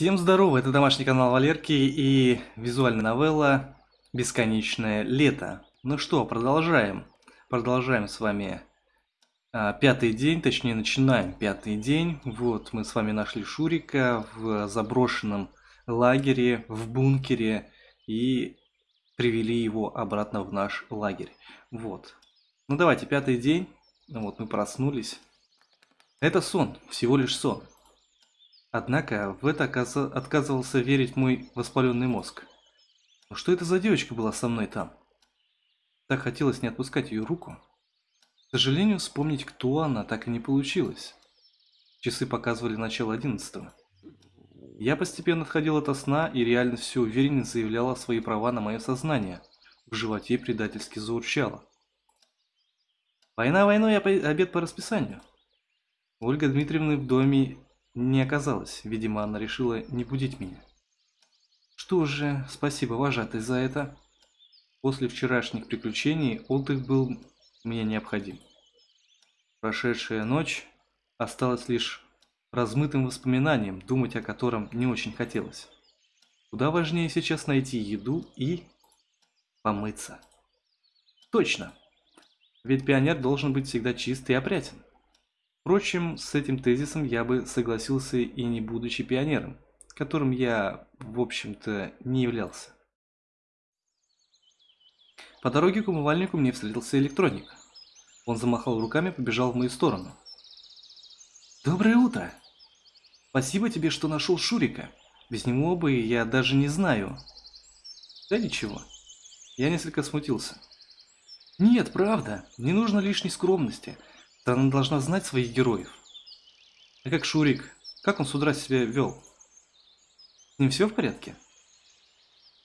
Всем здорово, это домашний канал Валерки и визуальная новелла «Бесконечное лето». Ну что, продолжаем. Продолжаем с вами а, пятый день, точнее начинаем пятый день. Вот, мы с вами нашли Шурика в заброшенном лагере, в бункере и привели его обратно в наш лагерь. Вот. Ну давайте, пятый день. Вот, мы проснулись. Это сон, всего лишь сон. Однако в это отказывался верить мой воспаленный мозг. Но что это за девочка была со мной там? Так хотелось не отпускать ее руку. К сожалению, вспомнить, кто она, так и не получилось. Часы показывали начало одиннадцатого. Я постепенно отходил от сна и реально все уверенно заявляла свои права на мое сознание. В животе предательски заурчало. Война войной, а обед по расписанию. Ольга Дмитриевна в доме не оказалось. Видимо, она решила не будить меня. Что же, спасибо, вожатый, за это. После вчерашних приключений отдых был мне необходим. Прошедшая ночь осталась лишь размытым воспоминанием, думать о котором не очень хотелось. Куда важнее сейчас найти еду и помыться. Точно. Ведь пионер должен быть всегда чист и опрятен. Впрочем, с этим тезисом я бы согласился и не будучи пионером, которым я, в общем-то, не являлся. По дороге к умывальнику мне встретился электроник. Он замахал руками, побежал в мою сторону. «Доброе утро! Спасибо тебе, что нашел Шурика. Без него бы я даже не знаю». «Да ничего». Я несколько смутился. «Нет, правда, не нужно лишней скромности. Она должна знать своих героев. А как Шурик? Как он с утра себя вел? С ним все в порядке?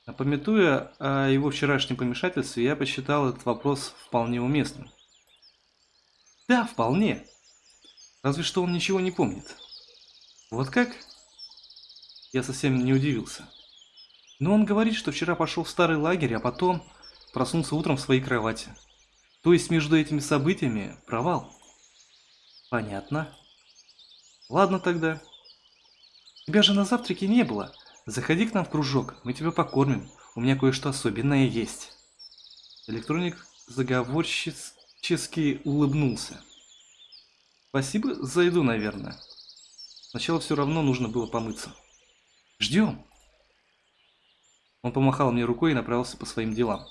А пометуя о его вчерашнем помешательстве, я посчитал этот вопрос вполне уместным. Да, вполне. Разве что он ничего не помнит. Вот как? Я совсем не удивился. Но он говорит, что вчера пошел в старый лагерь, а потом проснулся утром в своей кровати. То есть между этими событиями провал. Понятно. Ладно тогда. Тебя же на завтраке не было. Заходи к нам в кружок, мы тебя покормим. У меня кое-что особенное есть. Электроник заговорчески улыбнулся. Спасибо за еду, наверное. Сначала все равно нужно было помыться. Ждем. Он помахал мне рукой и направился по своим делам.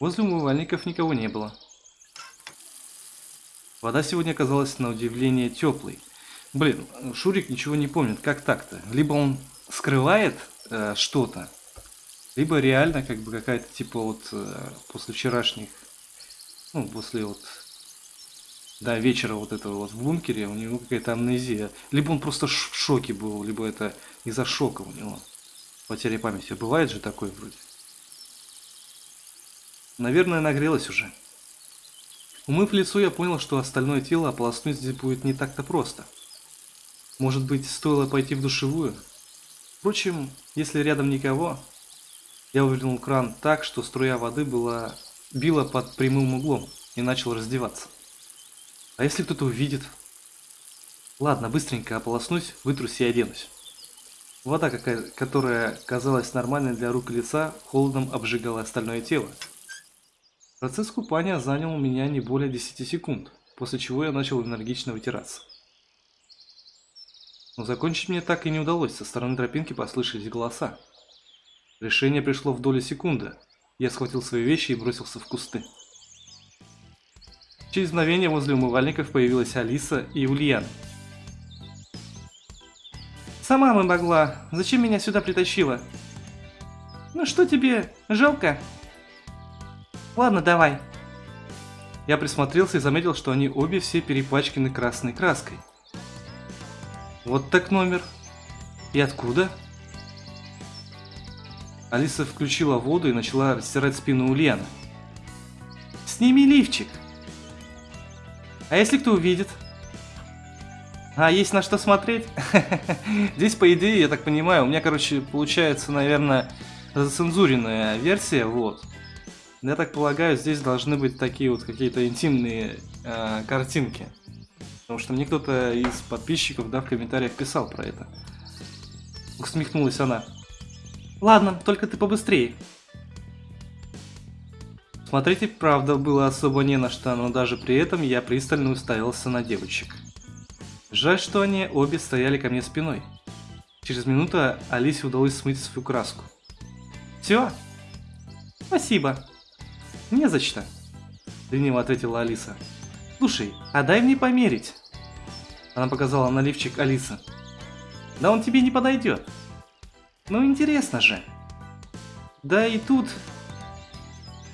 Возле умывальников никого не было. Вода сегодня оказалась на удивление теплой. Блин, Шурик ничего не помнит, как так-то? Либо он скрывает э, что-то, либо реально как бы какая-то типа вот э, после вчерашних, ну после вот да, вечера вот этого вот в бункере, у него какая-то амнезия. Либо он просто в шоке был, либо это из-за шока у него. Потеря памяти. Бывает же такое вроде. Наверное, нагрелась уже. Умыв лицо, я понял, что остальное тело ополоснуть здесь будет не так-то просто. Может быть, стоило пойти в душевую? Впрочем, если рядом никого... Я вывернул кран так, что струя воды была... била под прямым углом и начал раздеваться. А если кто-то увидит? Ладно, быстренько ополоснусь, вытрусь и оденусь. Вода, какая, которая казалась нормальной для рук и лица, холодом обжигала остальное тело. Процесс купания занял у меня не более 10 секунд, после чего я начал энергично вытираться. Но закончить мне так и не удалось, со стороны тропинки послышались голоса. Решение пришло в доли секунды. Я схватил свои вещи и бросился в кусты. Через мгновение возле умывальников появилась Алиса и Ульян. «Сама мы могла. Зачем меня сюда притащила?» «Ну что тебе, жалко?» Ладно, давай. Я присмотрелся и заметил, что они обе все перепачканы красной краской. Вот так номер. И откуда? Алиса включила воду и начала растирать спину Ульяны. Сними лифчик. А если кто увидит? А, есть на что смотреть? Здесь, по идее, я так понимаю, у меня, короче, получается, наверное, зацензуренная версия, вот. Я так полагаю, здесь должны быть такие вот какие-то интимные э, картинки. Потому что мне кто-то из подписчиков, да, в комментариях писал про это. Усмехнулась она. Ладно, только ты побыстрее. Смотрите, правда, было особо не на что, но даже при этом я пристально уставился на девочек. Жаль, что они обе стояли ко мне спиной. Через минуту Алисе удалось смыть свою краску. «Все?» «Спасибо». «Не за что», — лениво ответила Алиса. «Слушай, а дай мне померить». Она показала на лифчик Алисы. «Да он тебе не подойдет». «Ну интересно же». «Да и тут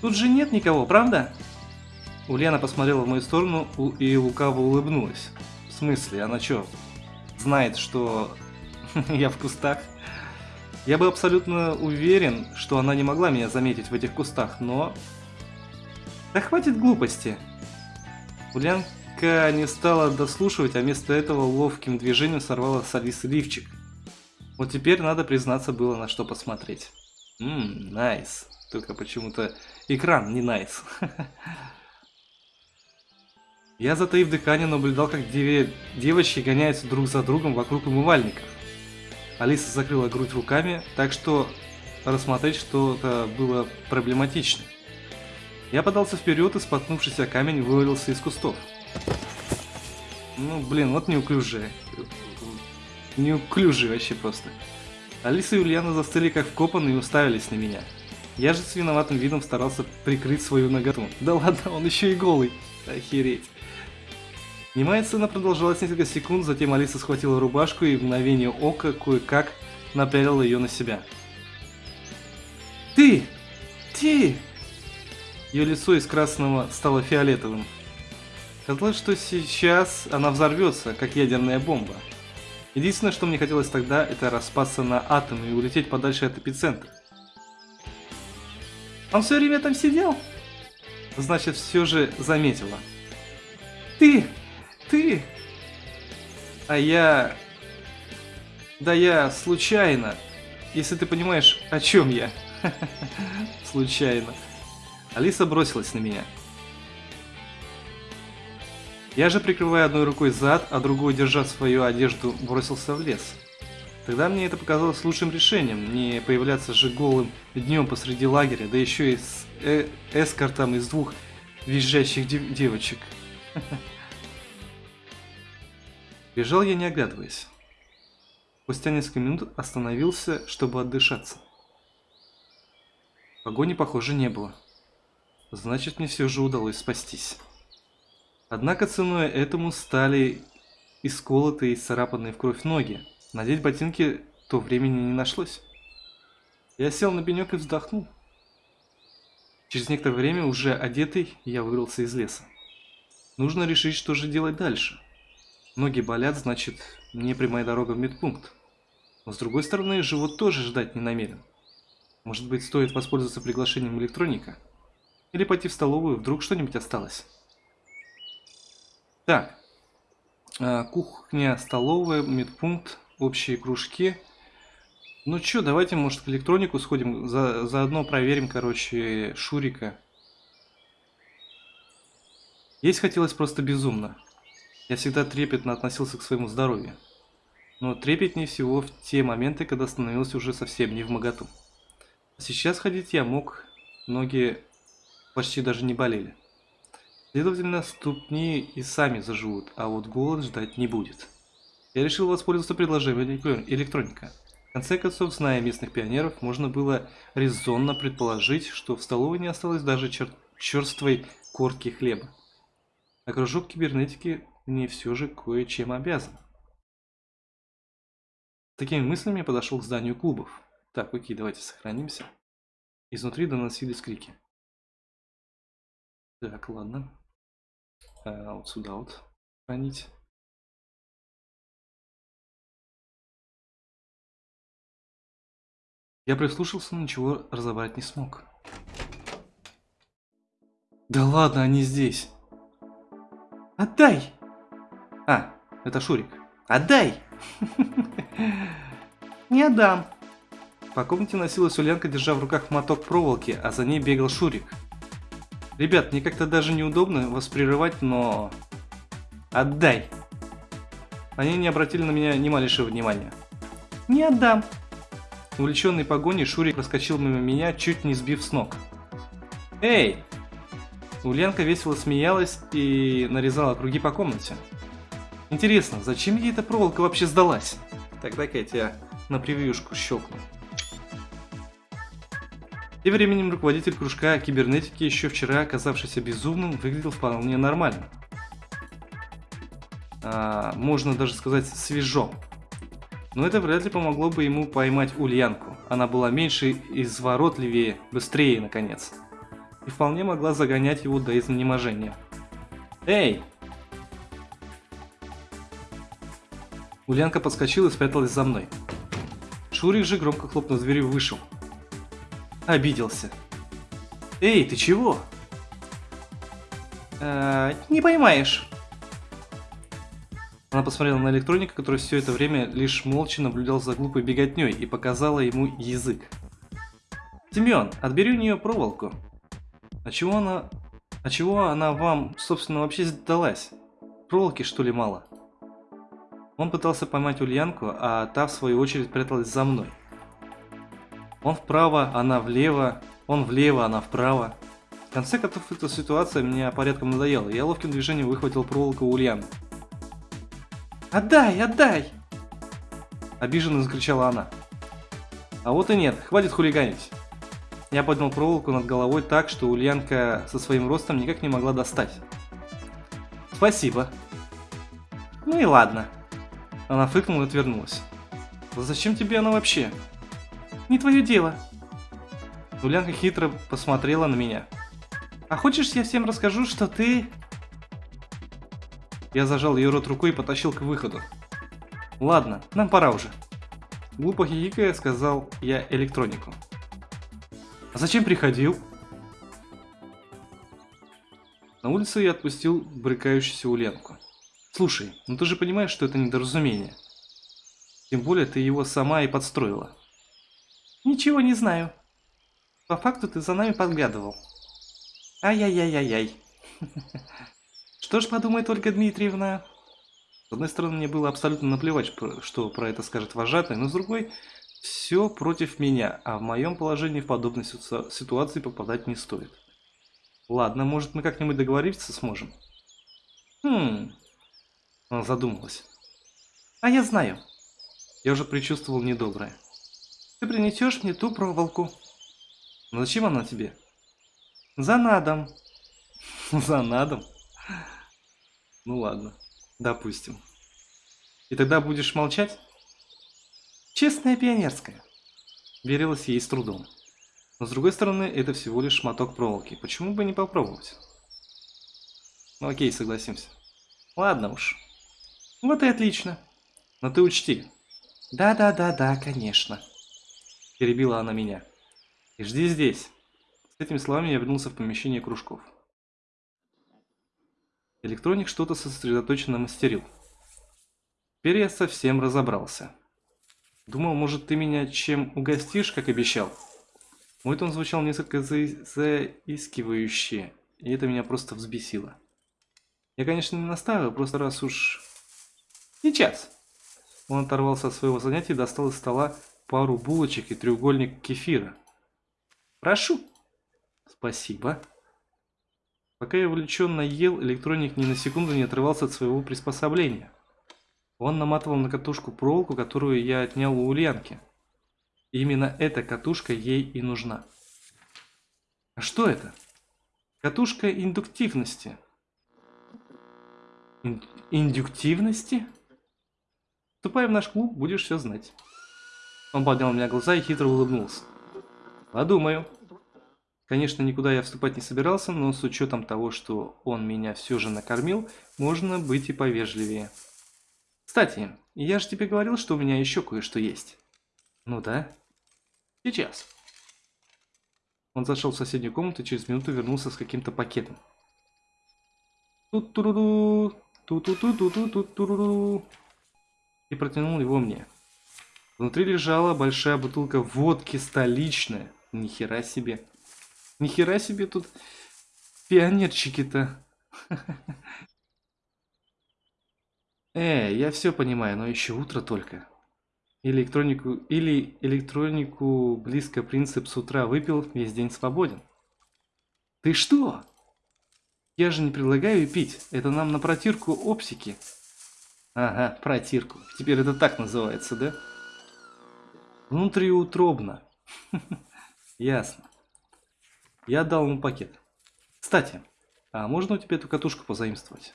Тут же нет никого, правда? Ульяна посмотрела в мою сторону и лукаво улыбнулась. В смысле, она что, знает, что я в кустах? Я бы абсолютно уверен, что она не могла меня заметить в этих кустах, но... Да хватит глупости. Ульянка не стала дослушивать, а вместо этого ловким движением сорвала с Алисы лифчик. Вот теперь, надо признаться, было на что посмотреть. Ммм, найс. Только почему-то экран не найс. Я, затаив дыхание, наблюдал, как две девочки гоняются друг за другом вокруг умывальников. Алиса закрыла грудь руками, так что рассмотреть что-то было проблематично. Я подался вперед и, споткнувшись о камень, вывалился из кустов. Ну, блин, вот неуклюжие. Неуклюжие вообще просто. Алиса и Ульяна застыли как вкопанные и уставились на меня. Я же с виноватым видом старался прикрыть свою наготу. Да ладно, он еще и голый. Охереть. Немая сцена продолжалась несколько секунд, затем Алиса схватила рубашку и в мгновение ока кое-как напялила ее на себя. «Ты! Ты!» Ее лицо из красного стало фиолетовым. Казалось, что сейчас она взорвется, как ядерная бомба. Единственное, что мне хотелось тогда, это распасться на атомы и улететь подальше от эпицентра. Он все время там сидел? Значит, все же заметила. Ты! Ты! А я... Да я случайно. Если ты понимаешь, о чем я. случайно. Алиса бросилась на меня. Я же, прикрывая одной рукой зад, а другой, держа свою одежду, бросился в лес. Тогда мне это показалось лучшим решением, не появляться же голым днем посреди лагеря, да еще и с э эскортом из двух визжащих дев девочек. Бежал я не оглядываясь. Спустя несколько минут остановился, чтобы отдышаться. Погони, похоже, не было. Значит, мне все же удалось спастись. Однако ценой этому стали исколотые и царапанные в кровь ноги, Надеть ботинки то времени не нашлось. Я сел на пенек и вздохнул. Через некоторое время, уже одетый, я выбрался из леса. Нужно решить, что же делать дальше. Ноги болят, значит, мне прямая дорога в медпункт. Но с другой стороны, живот тоже ждать не намерен. Может быть, стоит воспользоваться приглашением электроника? Или пойти в столовую, вдруг что-нибудь осталось? Так. А, кухня, столовая, медпункт, общие кружки. Ну чё, давайте, может, в электронику сходим, за, заодно проверим, короче, Шурика. Есть хотелось просто безумно. Я всегда трепетно относился к своему здоровью. Но трепетнее всего в те моменты, когда становился уже совсем не в моготу. А сейчас ходить я мог, ноги почти даже не болели. Следовательно, ступни и сами заживут, а вот голод ждать не будет. Я решил воспользоваться предложением электроника. В конце концов, зная местных пионеров, можно было резонно предположить, что в столовой не осталось даже чер черствой корки хлеба. А кружок кибернетики мне все же кое-чем обязан. такими мыслями я подошел к зданию клубов. Так, окей, давайте сохранимся. Изнутри доносились крики. Так, ладно. А, вот сюда вот хранить. Я прислушался, но ничего разобрать не смог. Да ладно, они здесь. Отдай! А, это Шурик. Отдай! Не отдам. По комнате носилась Ульянка, держа в руках моток проволоки, а за ней бегал Шурик. Ребят, мне как-то даже неудобно вас прерывать, но... Отдай! Они не обратили на меня ни малейшего внимания. «Не отдам!» Увлеченный погоней, Шурик проскочил мимо меня, чуть не сбив с ног. «Эй!» Ульянка весело смеялась и нарезала круги по комнате. Интересно, зачем ей эта проволока вообще сдалась? Так, дай-ка я тебя на превьюшку щелкну. Тем временем руководитель кружка кибернетики, еще вчера оказавшийся безумным, выглядел вполне нормально. А, можно даже сказать свежо. Но это вряд ли помогло бы ему поймать Ульянку. Она была меньше, изворотливее, быстрее, наконец. И вполне могла загонять его до изнеможения. «Эй!» Ульянка подскочила и спряталась за мной. Шурик же громко хлопнув дверью вышел. Обиделся. «Эй, ты чего?» «Э, «Не поймаешь». Она посмотрела на электроника, который все это время лишь молча наблюдал за глупой беготней и показала ему язык. «Семен, отбери у нее проволоку». «А чего она... А чего она вам, собственно, вообще сдалась? Проволоки, что ли, мало?» Он пытался поймать Ульянку, а та, в свою очередь, пряталась за мной. Он вправо, она влево, он влево, она вправо. В конце концов, эта ситуация мне порядком надоела. Я ловким движением выхватил проволоку у Ульяны. «Отдай, отдай!» Обиженно закричала она. А вот и нет, хватит хулиганить. Я поднял проволоку над головой так, что Ульянка со своим ростом никак не могла достать. Спасибо. Ну и ладно. Она фыркнула и отвернулась. зачем тебе она вообще? Не твое дело. Ульянка хитро посмотрела на меня. А хочешь, я всем расскажу, что ты... Я зажал ее рот рукой и потащил к выходу. Ладно, нам пора уже. Глупо хихикая, сказал я электронику. А зачем приходил? На улице я отпустил брыкающуюся Ульянку. Слушай, ну ты же понимаешь, что это недоразумение. Тем более ты его сама и подстроила. Ничего не знаю. По факту ты за нами подглядывал. Ай-яй-яй-яй-яй. Что ж подумает Ольга Дмитриевна? С одной стороны, мне было абсолютно наплевать, что про это скажет вожатый, но с другой, все против меня, а в моем положении в подобной ситуации попадать не стоит. Ладно, может мы как-нибудь договориться сможем? Хм... Она задумалась. А я знаю. Я уже предчувствовал недоброе. Ты принесешь мне ту проволоку. Но зачем она тебе? За надом. За надом? Ну ладно, допустим. И тогда будешь молчать? Честная пионерская. Верилась ей с трудом. Но с другой стороны, это всего лишь шматок проволоки. Почему бы не попробовать? Ну окей, согласимся. Ладно уж. Вот и отлично. Но ты учти. Да-да-да-да, конечно. Перебила она меня. И жди здесь. С этими словами я вернулся в помещение кружков. Электроник что-то сосредоточенно мастерил. Теперь я совсем разобрался. Думал, может, ты меня чем угостишь, как обещал? Мой тон звучал несколько за... заискивающе, и это меня просто взбесило. Я, конечно, не настаиваю, просто раз уж... Сейчас! Он оторвался от своего занятия и достал из стола пару булочек и треугольник кефира. Прошу. Спасибо. Пока я увлеченно ел, электроник ни на секунду не отрывался от своего приспособления. Он наматывал на катушку проволоку, которую я отнял у Ульянки. Именно эта катушка ей и нужна. А что это? Катушка индуктивности. Ин индуктивности? Вступай в наш клуб, будешь все знать. Он поднял меня глаза и хитро улыбнулся. Подумаю. Конечно, никуда я вступать не собирался, но с учетом того, что он меня все же накормил, можно быть и повежливее. Кстати, я же тебе говорил, что у меня еще кое-что есть. Ну да. Сейчас. Он зашел в соседнюю комнату и через минуту вернулся с каким-то пакетом. Тут-туруру, тут-тут-тут-тут-туруру. И протянул его мне. Внутри лежала большая бутылка водки столичная. Нихера себе. Нихера себе тут пионерчики-то. Э, я все понимаю, но еще утро только. Электронику, или электронику близко принцип с утра выпил, весь день свободен. Ты что? Я же не предлагаю пить, это нам на протирку оптики. Ага, протирку. Теперь это так называется, да? Внутриутробно. Ясно. Я дал ему пакет. Кстати, а можно у тебя эту катушку позаимствовать?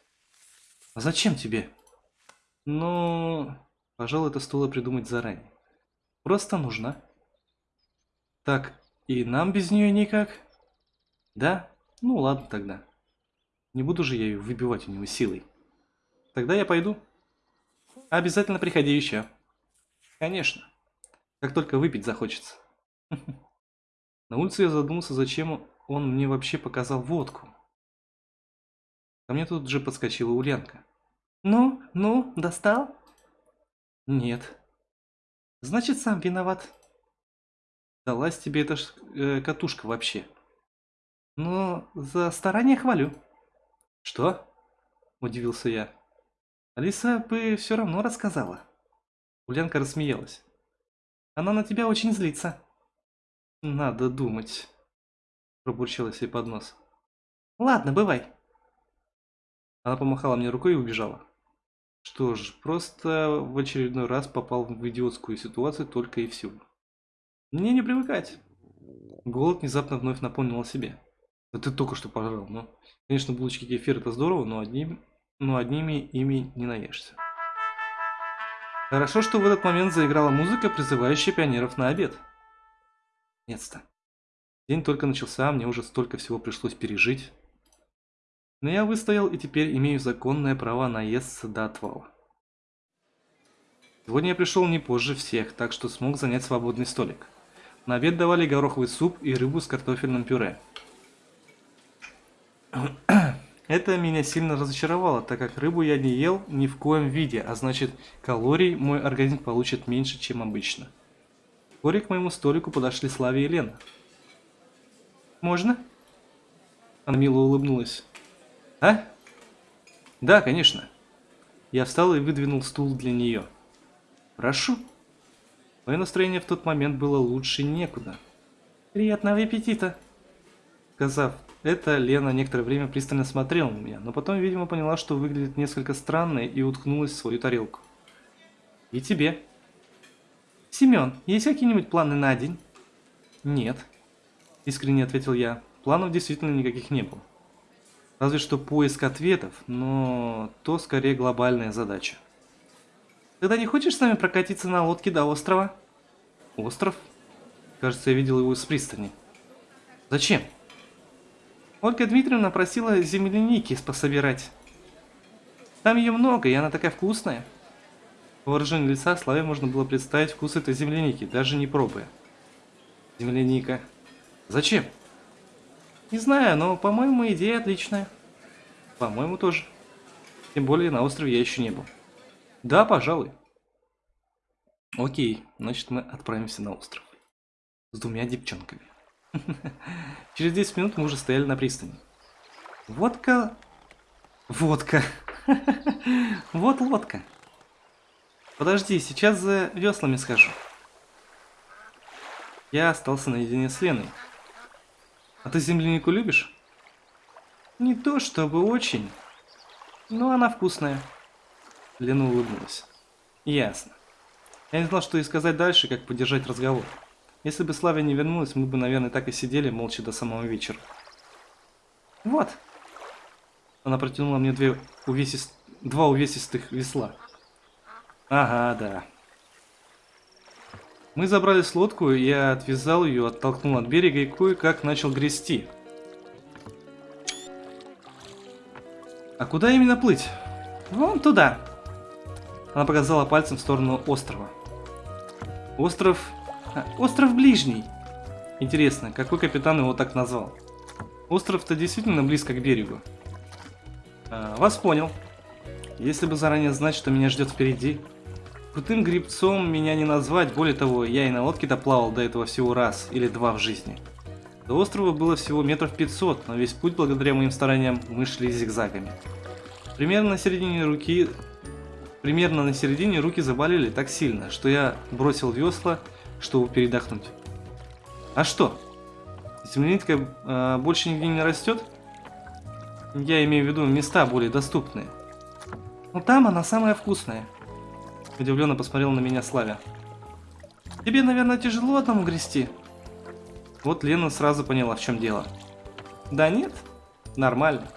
А зачем тебе? Ну, пожалуй, это стоило придумать заранее. Просто нужна. Так, и нам без нее никак? Да? Ну ладно тогда. Не буду же я ее выбивать у него силой. Тогда я пойду. Обязательно приходи еще. Конечно. Как только выпить захочется. На улице я задумался, зачем он мне вообще показал водку. Ко мне тут же подскочила Ульянка. «Ну, ну, достал?» «Нет». «Значит, сам виноват». «Далась тебе эта э, катушка вообще?» «Ну, за старание хвалю». «Что?» – удивился я. «Алиса бы все равно рассказала». Ульянка рассмеялась. «Она на тебя очень злится». «Надо думать», – пробурчала себе под нос. «Ладно, бывай». Она помахала мне рукой и убежала. Что ж, просто в очередной раз попал в идиотскую ситуацию только и всего. Мне не привыкать. Голод внезапно вновь напомнил о себе. Да ты только что пожрал, ну. Конечно, булочки кефир это здорово, но, одним, но одними ими не наешься. Хорошо, что в этот момент заиграла музыка, призывающая пионеров на обед. Наконец-то. День только начался, а мне уже столько всего пришлось пережить. Но я выстоял и теперь имею законное право наесться до отвала. Сегодня я пришел не позже всех, так что смог занять свободный столик. На обед давали гороховый суп и рыбу с картофельным пюре. Это меня сильно разочаровало, так как рыбу я не ел ни в коем виде, а значит калорий мой организм получит меньше, чем обычно. Вскоре к моему столику подошли Славя и Лена. «Можно?» Она мило улыбнулась. «А?» «Да, конечно». Я встал и выдвинул стул для нее. «Прошу». Мое настроение в тот момент было лучше некуда. «Приятного аппетита!» Сказав это Лена некоторое время пристально смотрела на меня, но потом, видимо, поняла, что выглядит несколько странно и уткнулась в свою тарелку. «И тебе?» «Семен, есть какие-нибудь планы на день?» «Нет», – искренне ответил я. Планов действительно никаких не было. Разве что поиск ответов, но то скорее глобальная задача. «Тогда не хочешь с нами прокатиться на лодке до острова?» «Остров?» Кажется, я видел его из пристани. «Зачем?» Ольга Дмитриевна просила земляники пособирать. Там ее много, и она такая вкусная. По выражению лица Славе можно было представить вкус этой земляники, даже не пробуя. Земляника. Зачем? Не знаю, но, по-моему, идея отличная. По-моему, тоже. Тем более, на острове я еще не был. Да, пожалуй. Окей, значит мы отправимся на остров. С двумя девчонками. Через 10 минут мы уже стояли на пристани. Водка... Водка. Вот лодка. Подожди, сейчас за веслами схожу. Я остался наедине с Леной. А ты землянику любишь? Не то чтобы очень, но она вкусная. Лена улыбнулась. Ясно. Я не знал, что и сказать дальше, как поддержать разговор. Если бы Славя не вернулась, мы бы, наверное, так и сидели молча до самого вечера. Вот. Она протянула мне две увесист... два увесистых весла. Ага, да. Мы забрали с лодку, я отвязал ее, оттолкнул от берега и кое-как начал грести. А куда именно плыть? Вон туда. Она показала пальцем в сторону острова. Остров остров Ближний. Интересно, какой капитан его так назвал? Остров-то действительно близко к берегу. А, вас понял. Если бы заранее знать, что меня ждет впереди. Крутым грибцом меня не назвать, более того, я и на лодке доплавал до этого всего раз или два в жизни. До острова было всего метров 500, но весь путь, благодаря моим стараниям, мы шли зигзагами. Примерно на середине руки Примерно на середине руки заболели так сильно, что я бросил весла, чтобы передохнуть. А что? Земляника э, больше нигде не растет? Я имею в виду места более доступные. Ну там она самая вкусная. Удивленно посмотрел на меня Славя. Тебе, наверное, тяжело одному грести? Вот Лена сразу поняла, в чем дело. Да нет, нормально.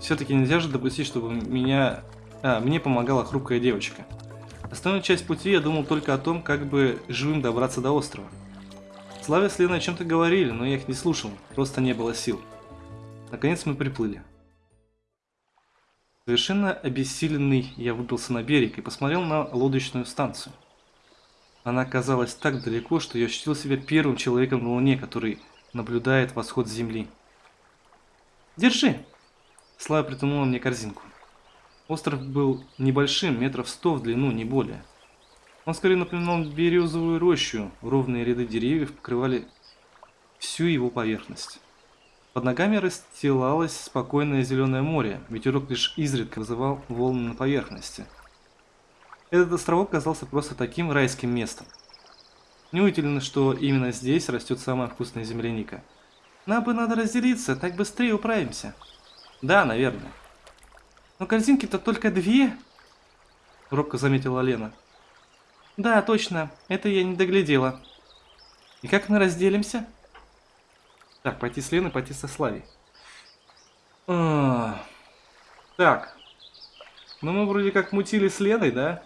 Все-таки нельзя же допустить, чтобы меня а, мне помогала хрупкая девочка. Основную часть пути я думал только о том, как бы живым добраться до острова. Славя с Леной о чем-то говорили, но я их не слушал, просто не было сил. Наконец мы приплыли. Совершенно обессиленный я выбрался на берег и посмотрел на лодочную станцию. Она казалась так далеко, что я ощутил себя первым человеком на Луне, который наблюдает восход Земли. «Держи!» Слава притянула мне корзинку. Остров был небольшим, метров сто в длину, не более. Он скорее напоминал березовую рощу, ровные ряды деревьев покрывали всю его поверхность. Под ногами расстилалось спокойное зеленое море, ветерок лишь изредка вызывал волны на поверхности. Этот островок казался просто таким райским местом. Неудивительно, что именно здесь растет самая вкусная земляника. Нам бы надо разделиться, так быстрее управимся. Да, наверное. Но корзинки-то только две, робко заметила Лена. Да, точно, это я не доглядела. И как мы разделимся? Так, пойти с Леной, пойти со Славей. А, так. Ну мы вроде как мутили с Леной, да?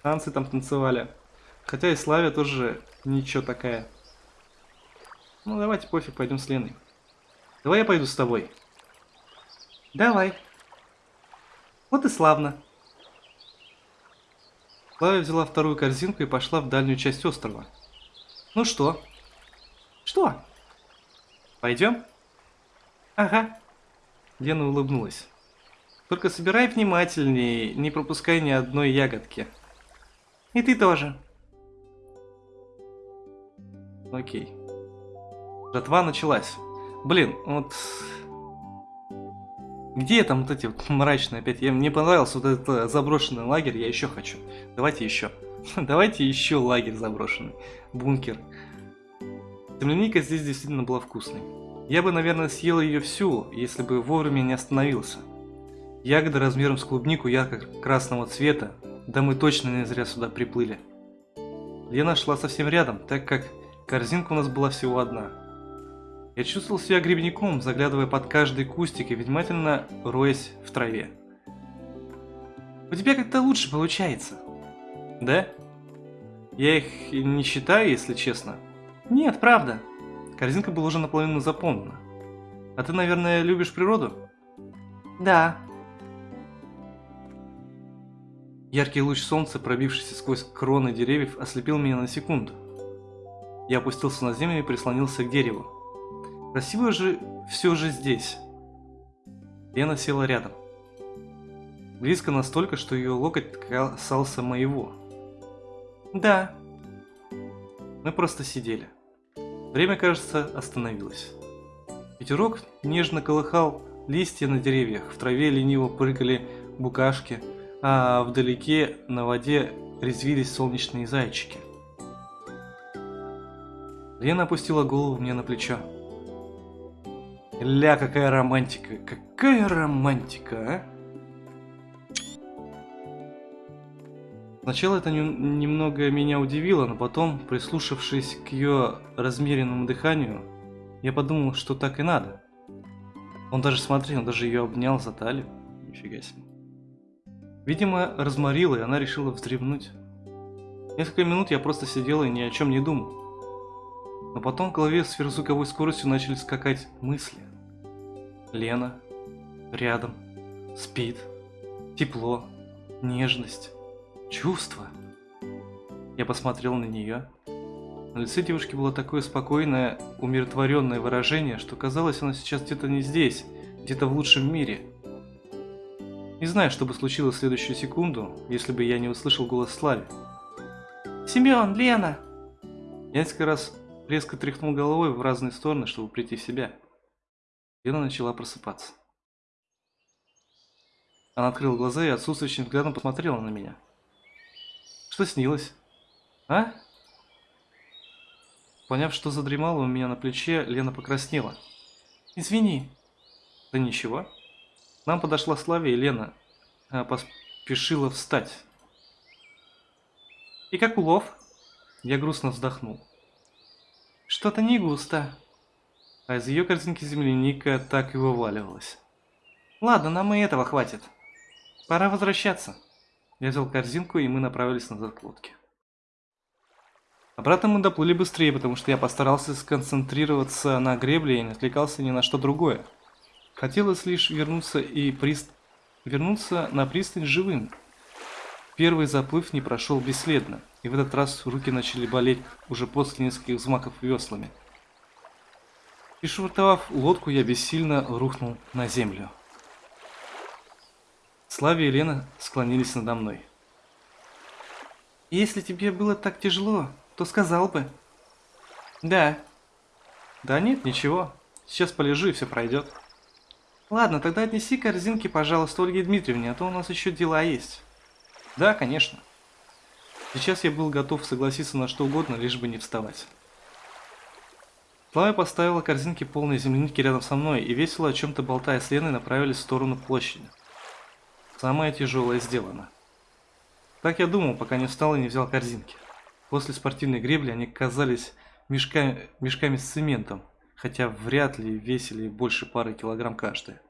Танцы там танцевали. Хотя и Славя тоже ничего такая. Ну давайте пофиг, пойдем с Леной. Давай я пойду с тобой. Давай. Вот и славно. Клавия взяла вторую корзинку и пошла в дальнюю часть острова. Ну что? Что? Пойдем? Ага. Лена улыбнулась. Только собирай внимательнее, не пропускай ни одной ягодки. И ты тоже. Окей. Жатва началась. Блин, вот где там вот эти вот мрачные опять? Я, мне понравился вот этот э, заброшенный лагерь, я еще хочу. Давайте еще. Давайте еще лагерь заброшенный. Бункер. Земляника здесь действительно была вкусной. Я бы, наверное, съел ее всю, если бы вовремя не остановился. Ягоды размером с клубнику ярко-красного цвета, да мы точно не зря сюда приплыли. Лена шла совсем рядом, так как корзинка у нас была всего одна. Я чувствовал себя грибником, заглядывая под каждый кустик и внимательно роясь в траве. У тебя как-то лучше получается. Да? Я их не считаю, если честно. Нет, правда. Корзинка была уже наполовину заполнена. А ты, наверное, любишь природу? Да. Яркий луч солнца, пробившийся сквозь кроны деревьев, ослепил меня на секунду. Я опустился на землю и прислонился к дереву. Красиво же все же здесь. Лена села рядом. Близко настолько, что ее локоть касался моего. Да. Мы просто сидели. Время, кажется, остановилось. Ветерок нежно колыхал листья на деревьях, в траве лениво прыгали букашки, а вдалеке на воде резвились солнечные зайчики. Лена опустила голову мне на плечо. Ля, какая романтика. Какая романтика, а? Сначала это немного меня удивило, но потом, прислушавшись к ее размеренному дыханию, я подумал, что так и надо. Он даже, смотри, он даже ее обнял за талию. Нифига себе. Видимо, разморила, и она решила вздремнуть. Несколько минут я просто сидел и ни о чем не думал. Но потом в голове с сверхзвуковой скоростью начали скакать мысли. Лена. Рядом. Спит. Тепло. Нежность. Чувство. Я посмотрел на нее. На лице девушки было такое спокойное, умиротворенное выражение, что казалось, она сейчас где-то не здесь, где-то в лучшем мире. Не знаю, что бы случилось в следующую секунду, если бы я не услышал голос Слави. «Семен, Лена!» Я несколько раз резко тряхнул головой в разные стороны, чтобы прийти в себя. Лена начала просыпаться. Она открыла глаза и отсутствующим взглядом посмотрела на меня. Что снилось? А? Поняв, что задремала у меня на плече, Лена покраснела. «Извини». «Да ничего». Нам подошла Славия, и Лена а, поспешила встать. «И как улов?» Я грустно вздохнул. «Что-то не густо». А из ее корзинки земляника так и вываливалась. «Ладно, нам и этого хватит. Пора возвращаться». Я взял корзинку, и мы направились назад к лодке. Обратно мы доплыли быстрее, потому что я постарался сконцентрироваться на гребле и не отвлекался ни на что другое. Хотелось лишь вернуться и прист... вернуться на пристань живым. Первый заплыв не прошел бесследно, и в этот раз руки начали болеть уже после нескольких взмахов веслами. И швартовав лодку, я бессильно рухнул на землю. Славя и Лена склонились надо мной. «Если тебе было так тяжело, то сказал бы. Да. Да нет, ничего. Сейчас полежу и все пройдет. Ладно, тогда отнеси корзинки, пожалуйста, Ольге Дмитриевне, а то у нас еще дела есть. Да, конечно. Сейчас я был готов согласиться на что угодно, лишь бы не вставать. Слава поставила корзинки полные земляники рядом со мной и весело о чем-то болтая с Леной направились в сторону площади. Самое тяжелое сделано. Так я думал, пока не встал и не взял корзинки. После спортивной гребли они казались мешками, мешками с цементом, хотя вряд ли весили больше пары килограмм каждая.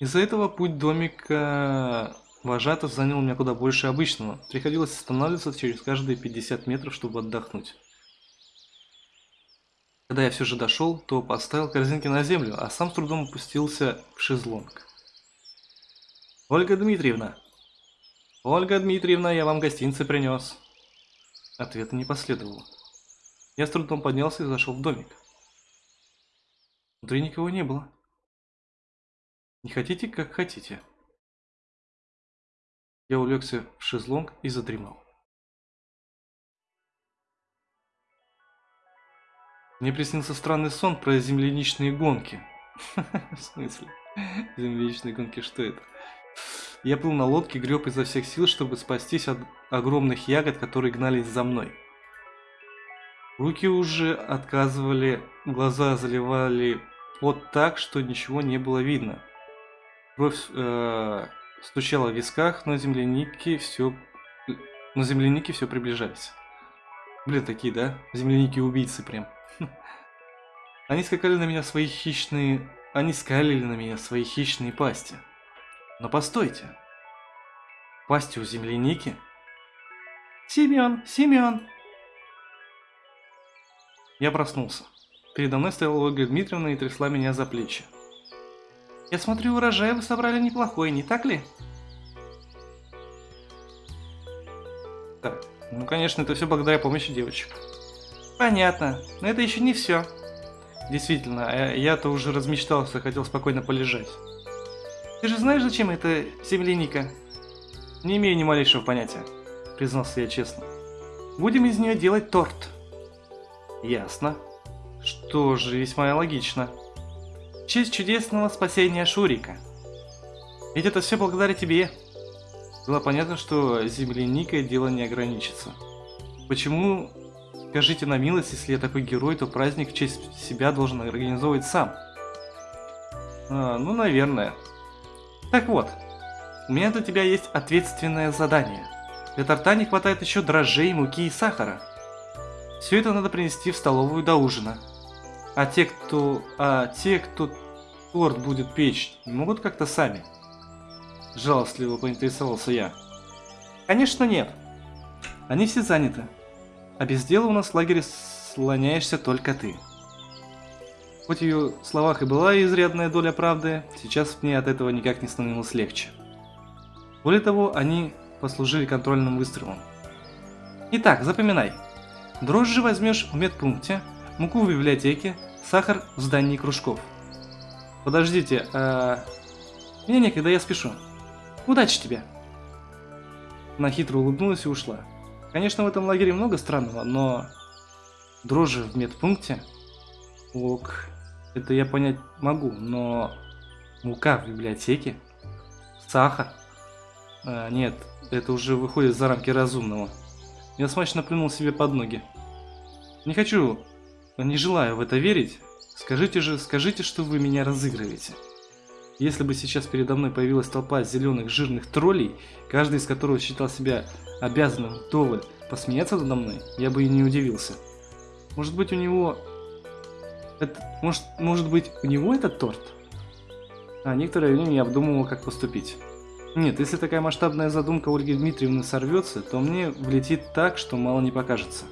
Из-за этого путь домика вожатов занял меня куда больше обычного. Приходилось останавливаться через каждые 50 метров, чтобы отдохнуть. Когда я все же дошел, то поставил корзинки на землю, а сам с трудом опустился в шезлонг. «Ольга Дмитриевна!» «Ольга Дмитриевна, я вам гостинцы принес». Ответа не последовало. Я с трудом поднялся и зашел в домик. Внутри никого не было. Не хотите, как хотите. Я улегся в шезлонг и задремал. Мне приснился странный сон про земляничные гонки. В смысле? Земляничные гонки, что это? Я плыл на лодке, греб изо всех сил, чтобы спастись от огромных ягод, которые гнались за мной. Руки уже отказывали, глаза заливали пот так, что ничего не было видно. Кровь э, стучала в висках, но земляники все, но земляники все приближались. Блин, такие, да? Земляники-убийцы прям. Они скакали на меня свои хищные... Они скалили на меня свои хищные пасти. Но постойте. Пасть у земляники? Семен, Семен! Я проснулся. Передо мной стояла Ольга Дмитриевна и трясла меня за плечи. Я смотрю, урожай вы собрали неплохой, не так ли? Так, ну конечно, это все благодаря помощи девочек. Понятно, но это еще не все. Действительно, а я-то уже размечтался, хотел спокойно полежать. Ты же знаешь, зачем это земляника? Не имею ни малейшего понятия, признался я честно. Будем из нее делать торт. Ясно. Что же, весьма логично. Честь чудесного спасения Шурика. Ведь это все благодаря тебе. Было понятно, что земляникой дело не ограничится. Почему, скажите на милость, если я такой герой, то праздник в честь себя должен организовывать сам? А, ну, наверное. Так вот, у меня для тебя есть ответственное задание. Для торта не хватает еще дрожжей, муки и сахара. Все это надо принести в столовую до ужина. А те, кто... А те, кто торт будет печь, могут как-то сами? Жалостливо поинтересовался я. Конечно нет. Они все заняты. А без дела у нас в лагере слоняешься только ты. Хоть в ее словах и была изрядная доля правды, сейчас мне от этого никак не становилось легче. Более того, они послужили контрольным выстрелом. Итак, запоминай. Дрожжи возьмешь в медпункте, муку в библиотеке, сахар в здании кружков. Подождите, а... Мне некогда, я спешу. Удачи тебе! Она хитро улыбнулась и ушла. Конечно, в этом лагере много странного, но... Дрожжи в медпункте? Ок. Это я понять могу, но мука в библиотеке? Сахар? А, нет, это уже выходит за рамки разумного. Я смачно плюнул себе под ноги. Не хочу, не желаю в это верить. Скажите же, скажите, что вы меня разыгрываете. Если бы сейчас передо мной появилась толпа зеленых жирных троллей, каждый из которых считал себя обязанным вдоволь посмеяться надо мной, я бы и не удивился. Может быть у него... Это... Может, может быть у него этот торт? А некоторое время я обдумывал, как поступить. Нет, если такая масштабная задумка Ольги Дмитриевны сорвется, то мне влетит так, что мало не покажется.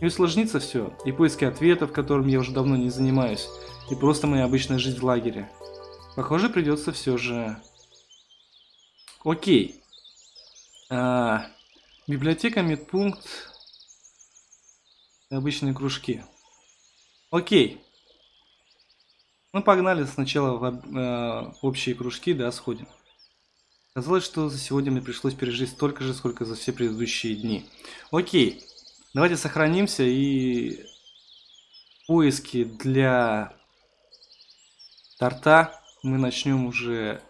И усложнится все, и поиски ответов, которым я уже давно не занимаюсь, и просто моя обычная жизнь в лагере. Похоже, придется все же... Окей. А, библиотека, медпункт, обычные кружки. Окей. Ну, погнали сначала в э, общие кружки, да, сходим. Казалось, что за сегодня мне пришлось пережить столько же, сколько за все предыдущие дни. Окей, давайте сохранимся и поиски для торта мы начнем уже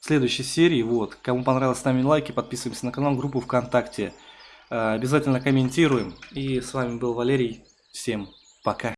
в следующей серии. Вот, кому понравилось, ставим лайки, подписываемся на канал, группу ВКонтакте. Э, обязательно комментируем. И с вами был Валерий. Всем пока.